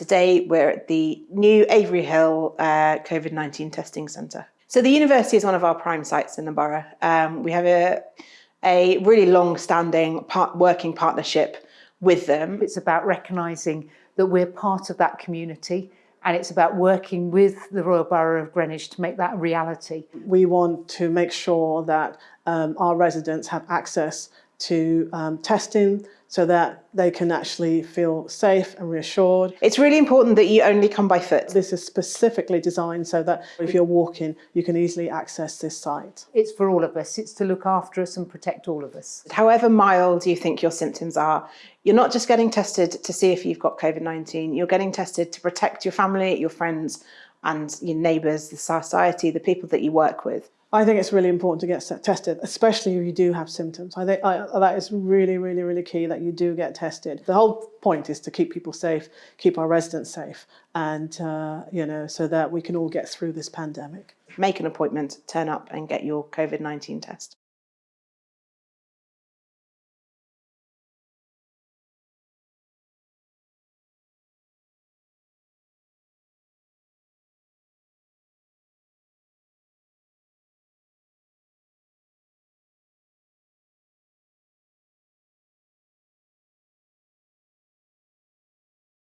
Today we're at the new Avery Hill uh, COVID-19 testing centre. So the university is one of our prime sites in the borough. Um, we have a, a really long-standing part, working partnership with them. It's about recognising that we're part of that community and it's about working with the Royal Borough of Greenwich to make that a reality. We want to make sure that um, our residents have access to um, testing so that they can actually feel safe and reassured. It's really important that you only come by foot. This is specifically designed so that if you're walking, you can easily access this site. It's for all of us. It's to look after us and protect all of us. However mild you think your symptoms are, you're not just getting tested to see if you've got COVID-19, you're getting tested to protect your family, your friends and your neighbours, the society, the people that you work with. I think it's really important to get tested, especially if you do have symptoms. I think I, that is really, really, really key that you do get tested. The whole point is to keep people safe, keep our residents safe, and uh, you know, so that we can all get through this pandemic. Make an appointment, turn up and get your COVID-19 test.